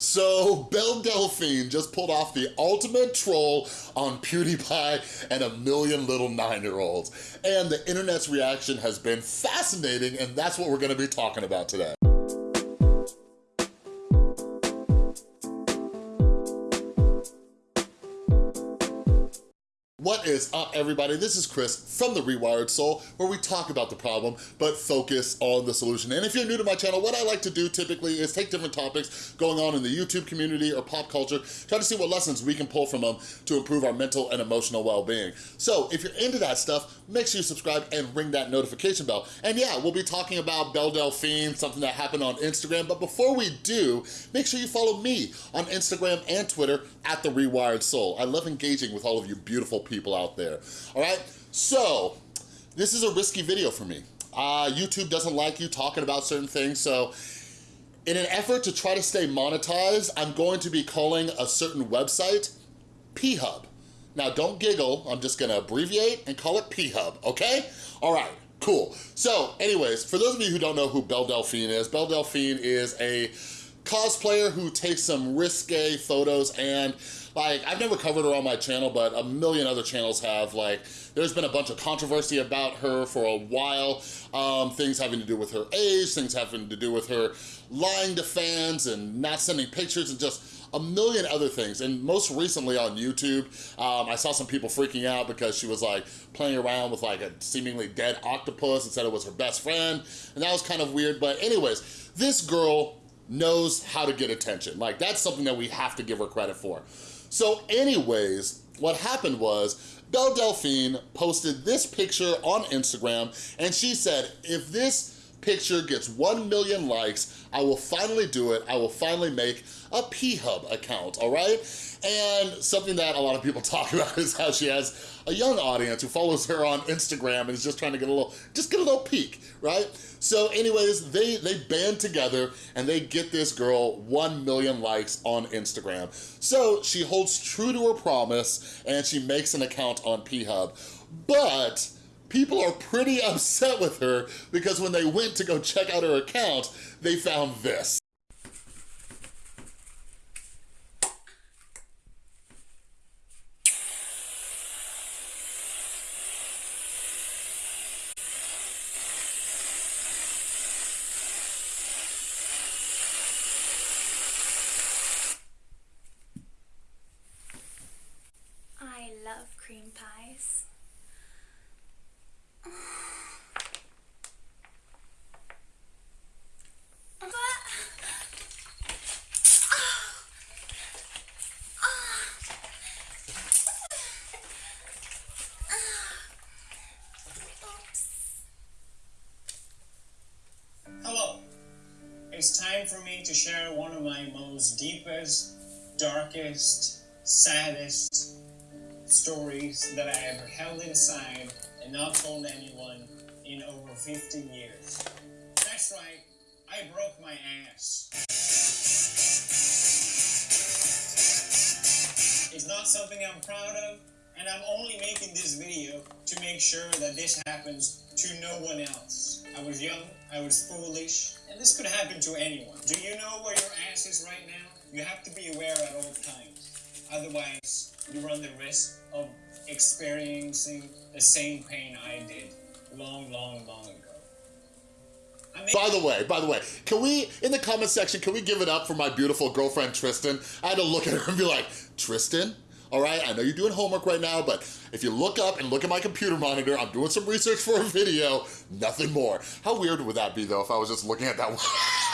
So, Belle Delphine just pulled off the ultimate troll on PewDiePie and a million little nine-year-olds. And the internet's reaction has been fascinating, and that's what we're gonna be talking about today. What is up, everybody? This is Chris from The Rewired Soul, where we talk about the problem, but focus on the solution. And if you're new to my channel, what I like to do typically is take different topics going on in the YouTube community or pop culture, try to see what lessons we can pull from them to improve our mental and emotional well-being. So if you're into that stuff, make sure you subscribe and ring that notification bell. And yeah, we'll be talking about Belle Delphine, something that happened on Instagram, but before we do, make sure you follow me on Instagram and Twitter at The Rewired Soul. I love engaging with all of you beautiful people out there, all right? So, this is a risky video for me. Uh, YouTube doesn't like you talking about certain things, so in an effort to try to stay monetized, I'm going to be calling a certain website P-Hub. Now, don't giggle, I'm just gonna abbreviate and call it P-Hub, okay? All right, cool. So, anyways, for those of you who don't know who Belle Delphine is, Belle Delphine is a cosplayer who takes some risque photos and like, I've never covered her on my channel, but a million other channels have. Like, there's been a bunch of controversy about her for a while. Um, things having to do with her age, things having to do with her lying to fans and not sending pictures and just a million other things. And most recently on YouTube, um, I saw some people freaking out because she was like playing around with like a seemingly dead octopus and said it was her best friend. And that was kind of weird. But anyways, this girl knows how to get attention. Like that's something that we have to give her credit for. So anyways, what happened was Belle Delphine posted this picture on Instagram and she said, if this picture gets 1 million likes, I will finally do it. I will finally make a P-Hub account, all right? And something that a lot of people talk about is how she has a young audience who follows her on Instagram and is just trying to get a little, just get a little peek, right? So anyways, they, they band together and they get this girl 1 million likes on Instagram. So she holds true to her promise and she makes an account on P-Hub. But people are pretty upset with her because when they went to go check out her account, they found this. I love cream Hello. It's time for me to share one of my most deepest, darkest, saddest stories that I ever held inside and not told anyone in over 15 years. That's right, I broke my ass. It's not something I'm proud of, and I'm only making this video to make sure that this happens to no one else. I was young, I was foolish, and this could happen to anyone. Do you know where your ass is right now? You have to be aware at all times. Otherwise, you run the risk of experiencing the same pain I did long, long, long ago. By the way, by the way, can we, in the comment section, can we give it up for my beautiful girlfriend, Tristan? I had to look at her and be like, Tristan? All right, I know you're doing homework right now, but if you look up and look at my computer monitor, I'm doing some research for a video, nothing more. How weird would that be though if I was just looking at that one?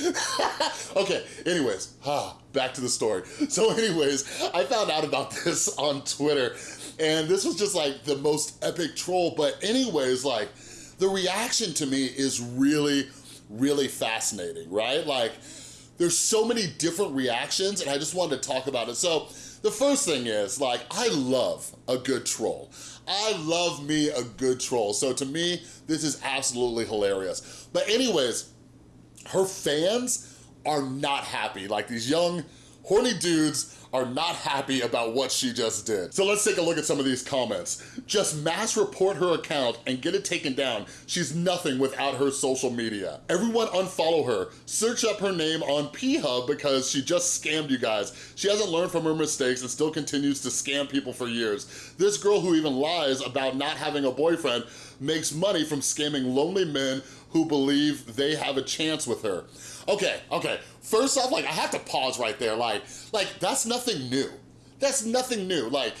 okay, anyways, ah, back to the story. So anyways, I found out about this on Twitter and this was just like the most epic troll, but anyways, like the reaction to me is really, really fascinating, right? Like there's so many different reactions and I just wanted to talk about it. So the first thing is like, I love a good troll. I love me a good troll. So to me, this is absolutely hilarious. But anyways, her fans are not happy. Like these young, horny dudes are not happy about what she just did. So let's take a look at some of these comments. Just mass report her account and get it taken down. She's nothing without her social media. Everyone unfollow her. Search up her name on P-Hub because she just scammed you guys. She hasn't learned from her mistakes and still continues to scam people for years. This girl who even lies about not having a boyfriend makes money from scamming lonely men who believe they have a chance with her. Okay, okay, first off, like, I have to pause right there. Like, like that's nothing new. That's nothing new. Like,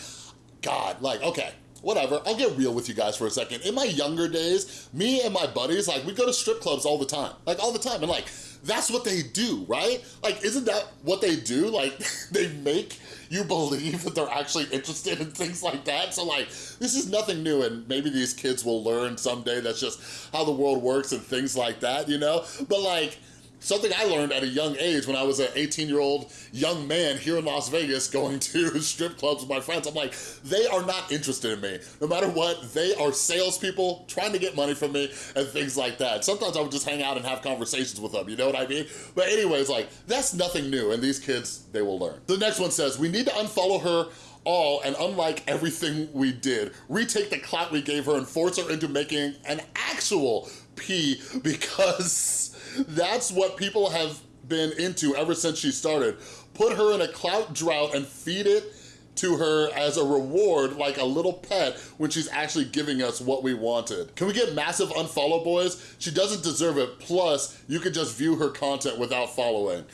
God, like, okay, whatever, I'll get real with you guys for a second. In my younger days, me and my buddies, like, we go to strip clubs all the time. Like, all the time, and like, that's what they do, right? Like, isn't that what they do? Like, they make you believe that they're actually interested in things like that. So like, this is nothing new and maybe these kids will learn someday that's just how the world works and things like that, you know? But like, Something I learned at a young age when I was an 18-year-old young man here in Las Vegas going to strip clubs with my friends. I'm like, they are not interested in me. No matter what, they are salespeople trying to get money from me and things like that. Sometimes I would just hang out and have conversations with them, you know what I mean? But anyways, like, that's nothing new, and these kids, they will learn. The next one says, we need to unfollow her all and unlike everything we did, retake the clout we gave her and force her into making an actual P because that's what people have been into ever since she started. Put her in a clout drought and feed it to her as a reward like a little pet when she's actually giving us what we wanted. Can we get massive unfollow boys? She doesn't deserve it. Plus, you can just view her content without following.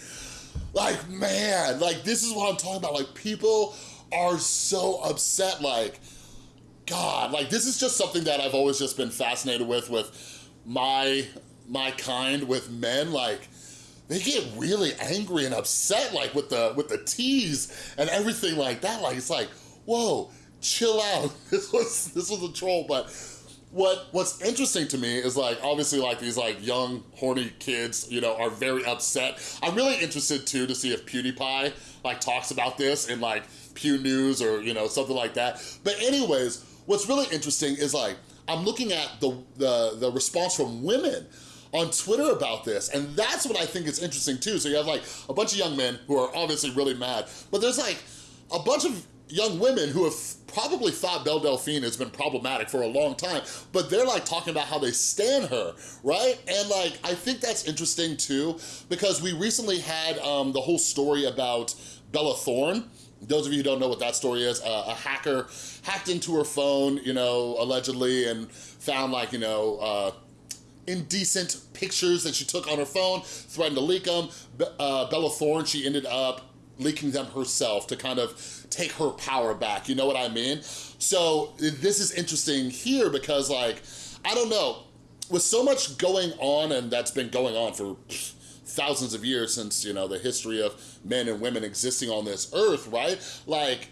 Like, man, like this is what I'm talking about. Like people are so upset, like, God, like this is just something that I've always just been fascinated with, with my my kind with men, like, they get really angry and upset, like, with the, with the tease and everything like that. Like, it's like, whoa, chill out. This was, this was a troll, but what what's interesting to me is like obviously like these like young horny kids you know are very upset i'm really interested too to see if pewdiepie like talks about this in like pew news or you know something like that but anyways what's really interesting is like i'm looking at the the, the response from women on Twitter about this. And that's what I think is interesting too. So you have like a bunch of young men who are obviously really mad, but there's like a bunch of young women who have probably thought Belle Delphine has been problematic for a long time, but they're like talking about how they stand her, right? And like, I think that's interesting too, because we recently had um, the whole story about Bella Thorne, those of you who don't know what that story is, uh, a hacker hacked into her phone, you know, allegedly, and found like, you know, uh, indecent pictures that she took on her phone, threatened to leak them. Uh, Bella Thorne, she ended up leaking them herself to kind of take her power back, you know what I mean? So this is interesting here because like, I don't know, with so much going on and that's been going on for thousands of years since, you know, the history of men and women existing on this earth, right? Like,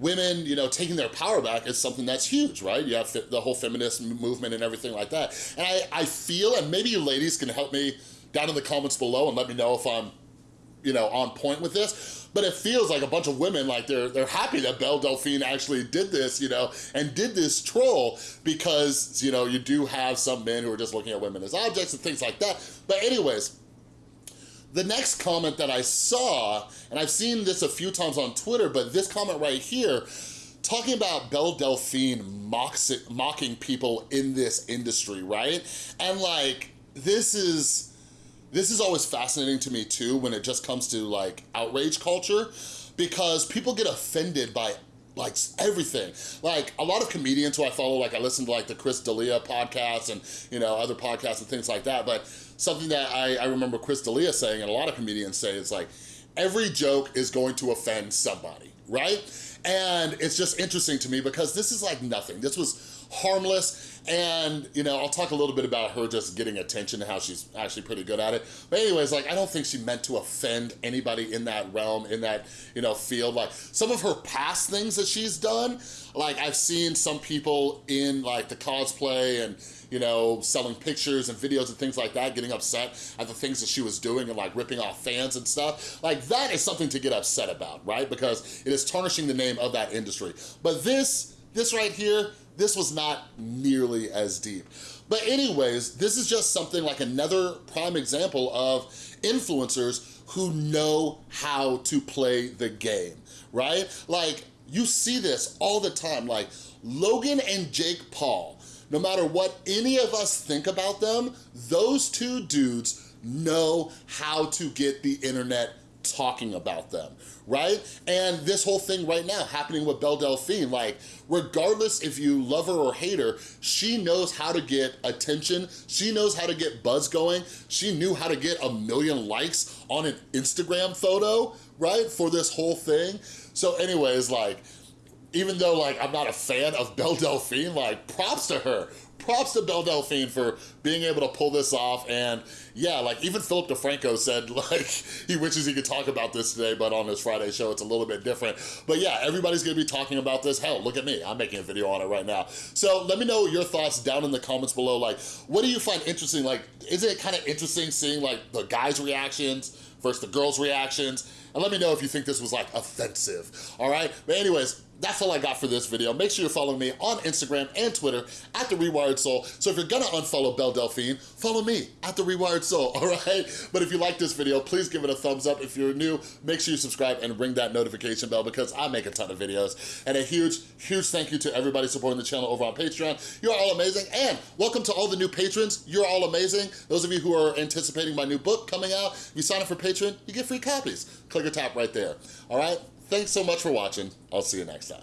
women, you know, taking their power back is something that's huge, right? You have the whole feminist movement and everything like that. And I, I feel, and maybe you ladies can help me down in the comments below and let me know if I'm, you know, on point with this, but it feels like a bunch of women, like they're they're happy that Belle Delphine actually did this, you know, and did this troll because, you know, you do have some men who are just looking at women as objects and things like that. But anyways, the next comment that I saw, and I've seen this a few times on Twitter, but this comment right here, talking about Belle Delphine mocks it, mocking people in this industry, right? And like, this is, this is always fascinating to me too when it just comes to like outrage culture because people get offended by like everything. Like a lot of comedians who I follow, like I listen to like the Chris D'Elia podcast and you know other podcasts and things like that. But something that I, I remember Chris D'Elia saying and a lot of comedians say is like, every joke is going to offend somebody, right? And it's just interesting to me because this is like nothing. This was harmless and, you know, I'll talk a little bit about her just getting attention and how she's actually pretty good at it. But anyways, like, I don't think she meant to offend anybody in that realm, in that, you know, field. Like, some of her past things that she's done, like, I've seen some people in, like, the cosplay and, you know, selling pictures and videos and things like that, getting upset at the things that she was doing and like ripping off fans and stuff. Like that is something to get upset about, right? Because it is tarnishing the name of that industry. But this, this right here, this was not nearly as deep. But anyways, this is just something like another prime example of influencers who know how to play the game, right? Like, you see this all the time, like Logan and Jake Paul, no matter what any of us think about them, those two dudes know how to get the internet talking about them, right? And this whole thing right now happening with Belle Delphine, like regardless if you love her or hate her, she knows how to get attention. She knows how to get buzz going. She knew how to get a million likes on an Instagram photo, right? For this whole thing. So anyways, like, even though like I'm not a fan of Belle Delphine, like props to her. Props to Belle Delphine for being able to pull this off and yeah, like even Philip DeFranco said like he wishes he could talk about this today, but on his Friday show it's a little bit different. But yeah, everybody's gonna be talking about this. Hell, look at me, I'm making a video on it right now. So let me know your thoughts down in the comments below. Like, what do you find interesting? Like, is it kind of interesting seeing like the guys' reactions versus the girls' reactions? And let me know if you think this was like offensive, all right? But anyways, that's all I got for this video. Make sure you're following me on Instagram and Twitter at The Rewired Soul. So if you're gonna unfollow Belle Delphine, follow me at The Rewired Soul, all right? But if you like this video, please give it a thumbs up. If you're new, make sure you subscribe and ring that notification bell because I make a ton of videos. And a huge, huge thank you to everybody supporting the channel over on Patreon. You're all amazing. And welcome to all the new patrons. You're all amazing. Those of you who are anticipating my new book coming out, if you sign up for Patreon, you get free copies. Click or tap right there, all right? Thanks so much for watching. I'll see you next time.